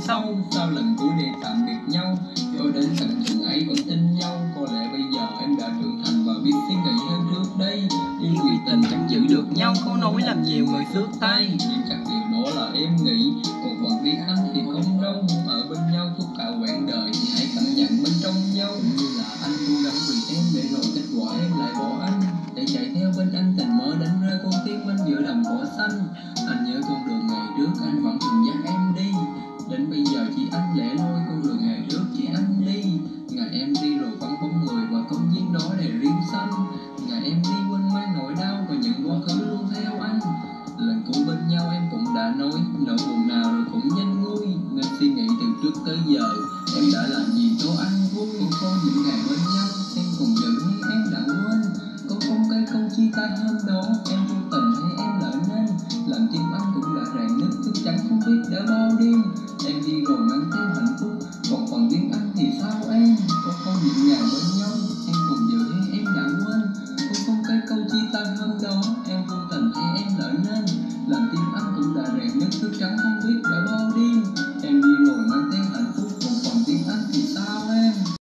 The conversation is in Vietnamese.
sau sâu sau lần cuối để tạm biệt nhau, cho đến tận chừng ấy vẫn tin nhau. Có lẽ bây giờ em đã trưởng thành và biết suy nghĩ hơn trước đây. Nhưng vì tình chẳng giữ được nhau câu nói làm nhiều người xước tay. Nhưng chắc điều đó là em nghĩ, còn còn biết anh thì không đâu. Ở bên nhau suốt cả quãng đời thì hãy cảm nhận bên trong nhau. Như là anh luôn gắng vì em để rồi kết quả em lại bỏ anh. Để chạy theo bên anh, tình mơ đánh rơi con tim anh giữa đồng cỏ xanh. Anh nhớ con đường ngày trước, anh vẫn thường dắt em đi. nói nỗi buồn nào rồi cũng nhanh nguôi. Nên suy nghĩ từ trước tới giờ, em đã làm gì cho anh? Vui sau những ngày bên nhau, em còn giận hay em đã quên? Câu không cái câu chia tay hôm đó, em vô tình hay em lỡ nên? Làm tim anh cũng đã rạn nứt, chắc chắn không biết đã bao đêm. Em đi rồi mang theo hạnh phúc, còn còn tiếng anh thì sao em? Có không những ngày bên nhau những thức trắng không biết đã bao